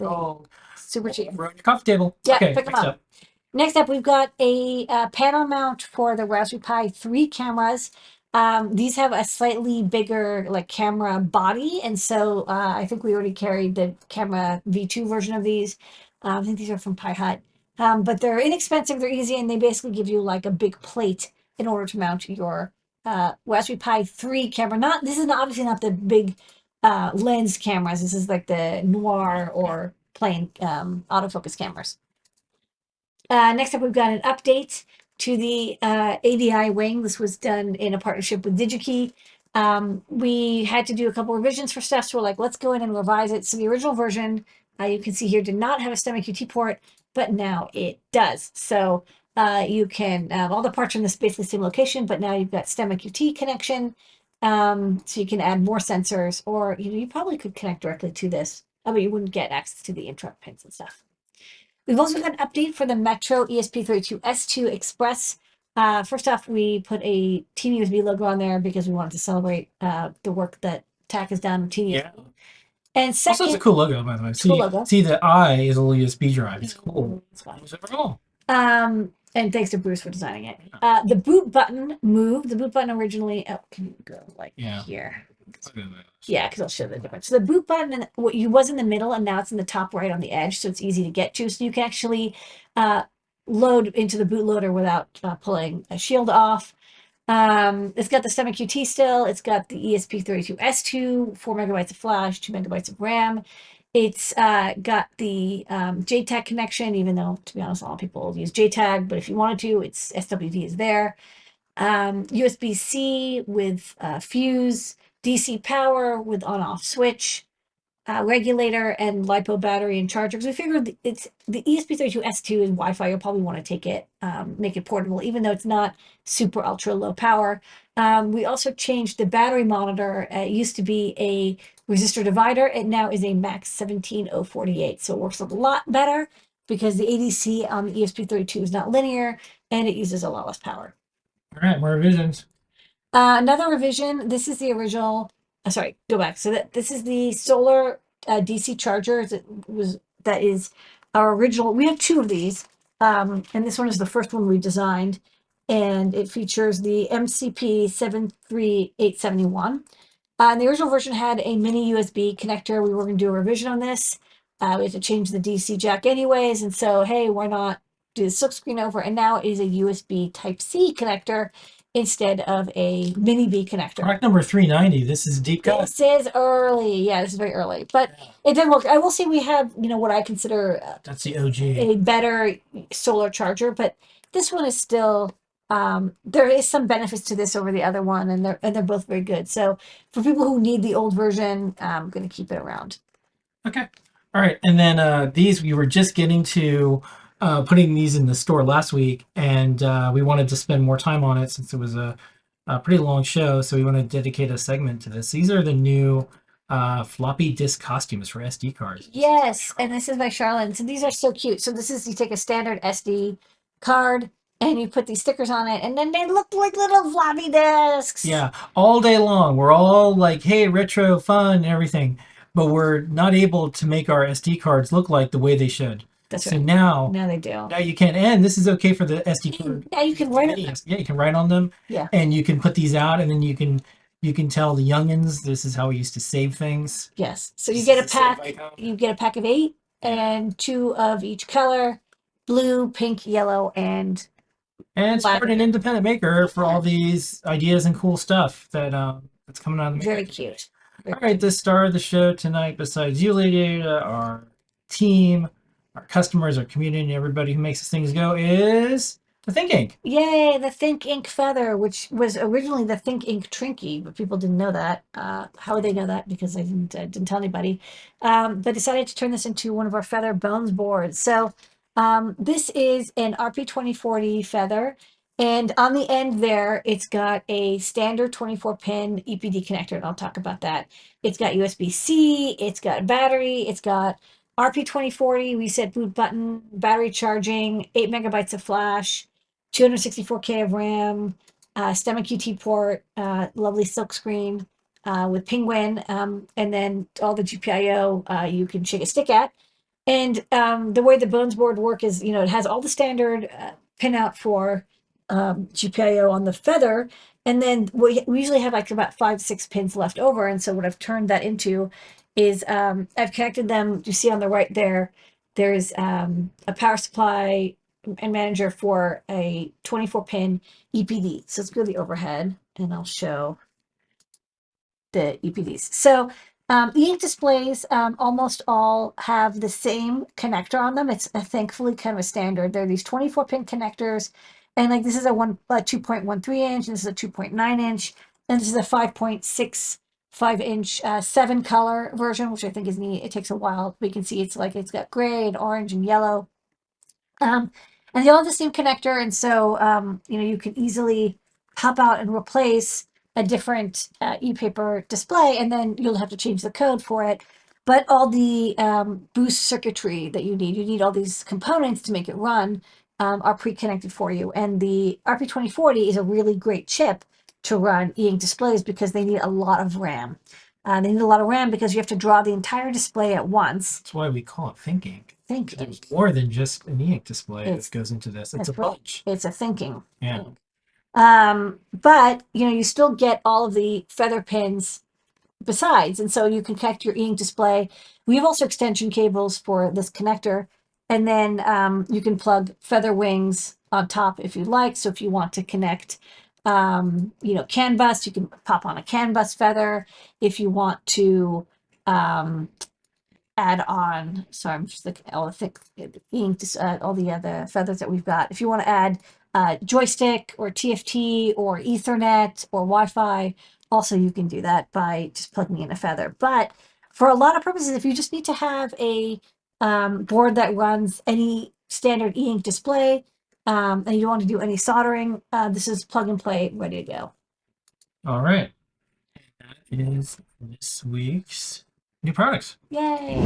Oh, Super cheap. over on your coffee table. Yeah, okay, pick 'em next up. Next up, we've got a uh, panel mount for the Raspberry Pi 3 cameras. Um, these have a slightly bigger like camera body, and so uh, I think we already carried the camera V2 version of these. Um, I think these are from Pi Hut, um, but they're inexpensive, they're easy, and they basically give you like a big plate in order to mount your uh, Raspberry Pi 3 camera. Not this is not, obviously not the big uh, lens cameras. This is like the noir or plain um, autofocus cameras. Uh, next up, we've got an update to the uh, AVI wing. This was done in a partnership with DigiKey. Um, we had to do a couple revisions for stuff, so we're like, let's go in and revise it. So the original version, uh, you can see here, did not have a STEMMA QT port, but now it does. So uh, you can, um, all the parts are in this basically same location, but now you've got STEMMA QT connection. Um, so you can add more sensors, or you know, you probably could connect directly to this. Mean, you wouldn't get access to the interrupt pins and stuff. We've also got an update for the Metro E ESP32S2 Express. Uh, first off, we put a Teeny USB logo on there because we wanted to celebrate uh, the work that Thach has done with Teeny Yeah. USB. And Also, it's a cool logo, by the way. See, Cool logo. see the I is a little USB drive. It's cool. It's fine. It's overall. Um, and thanks to Bruce for designing it. Uh, the boot button moved. The boot button originally, oh, can you go like Yeah. here? Look at that. Yeah, because I'll show the difference. So the boot button and what you was in the middle, and now it's in the top right on the edge, so it's easy to get to. So you can actually uh, load into the bootloader without uh, pulling a shield off. Um, it's got the STEMMA QT still. It's got the E ESP32S2, four megabytes of flash, two megabytes of RAM. It's uh, got the um, JTAG connection, even though, to be honest, a lot of people use JTAG, but if you wanted to, it's SWD is there. Um, USB-C with uh, fuse, DC power with on-off switch, uh, regulator, and LiPo battery and charger. Because we figured it's the E ESP32S2 is Wi-Fi. You'll probably want to take it, um, make it portable, even though it's not super ultra low power. Um, we also changed the battery monitor. Uh, it used to be a resistor divider, it now is a max 17048. So it works a lot better because the ADC on the ESP32 is not linear and it uses a lot less power. All right, more revisions. Uh, another revision, this is the original, uh, sorry, go back. So that this is the solar uh, DC charger that was that is our original. We have two of these, um, and this one is the first one we designed, and it features the MCP 73871. Uh, and the original version had a mini USB connector. We were going to do a revision on this. Uh, we had to change the DC jack anyways, and so hey, why not do the silk screen over? And now it is a USB Type C connector instead of a mini B connector. Product number 390. This is deep cut. This is early. Yeah, this is very early, but it did work. I will say we have, you know, what I consider uh, That's the OG. a better solar charger, but this one is still, um, there is some benefits to this over the other one, and they're and they're both very good. So for people who need the old version, I'm going to keep it around. Okay. All right. And then uh, these, we were just getting to uh, putting these in the store last week, and uh, we wanted to spend more time on it since it was a, a pretty long show. So we want to dedicate a segment to this. These are the new uh, floppy disk costumes for SD cards. Yes, and this is by Charlotte. So these are so cute. So this is you take a standard SD card and you put these stickers on it, and then they look like little floppy disks. Yeah, all day long. We're all like, hey, retro fun and everything, but we're not able to make our SD cards look like the way they should. that's So right. now, Now they do. now you can, and this is okay for the SD card. Yeah, you can write it. Yes, Yeah, you can write on them. Yeah. And you can put these out, and then you can you can tell the youngins this is how we used to save things. Yes. So you get a pack. You get a pack of eight and two of each color: blue, pink, yellow, and And support an independent maker for all these ideas and cool stuff that um that's coming out of the very cute. All right, the star of the show tonight, besides you, Lady Ada, our team, our customers, our community, everybody who makes these things go, is The Think Ink. Yay, the Think Ink feather, which was originally the Think Ink Trinkey, but people didn't know that. Uh, how would they know that? Because I didn't, uh, didn't tell anybody. Um, but decided to turn this into one of our feather bones boards. So um, this is an RP2040 feather. And on the end there, it's got a standard 24 pin EPD connector, and I'll talk about that. It's got USB-C, it's got battery, it's got RP2040 reset boot button, battery charging, 8 megabytes of flash, 264K of RAM, uh, STEMMA QT port, uh, lovely silk screen uh, with Penguin, um, and then all the GPIO uh, you can shake a stick at. And um, the way the Bones board work is, you know, it has all the standard uh, pinout for um, GPIO on the feather, and then we, we usually have like about five, six pins left over. And so what I've turned that into is um, I've connected them. You see on the right there, there's um, a power supply and manager for a 24 pin EPD. So let's go to the overhead and I'll show the EPDs. So um, e-ink displays um, almost all have the same connector on them. It's uh, thankfully kind of a standard. They're these 24 pin connectors. And like this is a one a 2.13 inch, this is a 2.9 inch, and this is a 5.65 inch uh, seven color version, which I think is neat. It takes a while. We can see it's like it's got gray and orange and yellow. Um, and they all have the same connector. And so, um, you know, you can easily pop out and replace a different uh, e-paper display, and then you'll have to change the code for it. But all the um, boost circuitry that you need, you need all these components to make it run, um, are pre-connected for you. And the RP2040 is a really great chip to run e-ink displays because they need a lot of RAM. Uh, they need a lot of RAM because you have to draw the entire display at once. That's why we call it Think Ink. Think There's more than just an e-ink display It's- that goes into this. It's a right. bunch. it's a thinking. Yeah. Um, but you know, you still get all of the feather pins besides, and so you can connect your e-ink display. We have also extension cables for this connector, and then um, you can plug feather wings on top if you like. So if you want to connect, um, you know, CAN bus, you can pop on a CAN bus feather. If you want to um, add on, sorry, I'm just looking at all the thick ink, uh, all the other feathers that we've got. If you want to add uh, joystick or TFT or Ethernet or Wi-Fi. Also, you can do that by just plugging in a feather. But for a lot of purposes, if you just need to have a um, board that runs any standard e-ink display um, and you don't want to do any soldering, uh, this is plug and play, ready to go. All right. That is this week's new products. Yay!